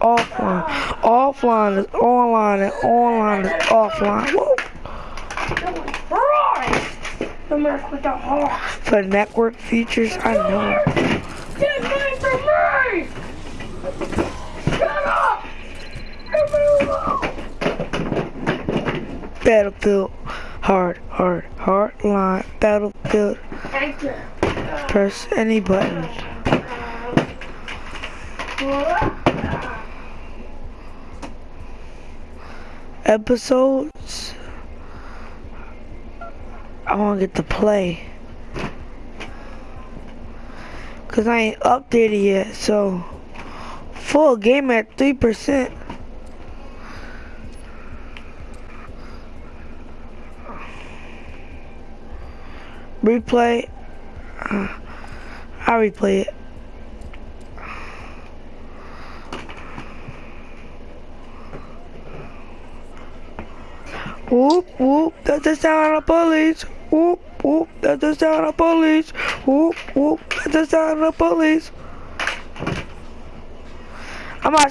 offline. Offline is online and online is offline. Whoa. The mess with the heart. For network features, I know. Get away from me! Shut up! Battlefield. Hard, hard, hard line. Battlefield. Press any button. Episodes. I want to get to play. Cause I ain't updated yet, so full game at three percent. Replay. Uh, I replay it. Whoop whoop, that's the sound of police. Whoop whoop, that's the sound of police. Whoop whoop, that's the sound of police. I'm not.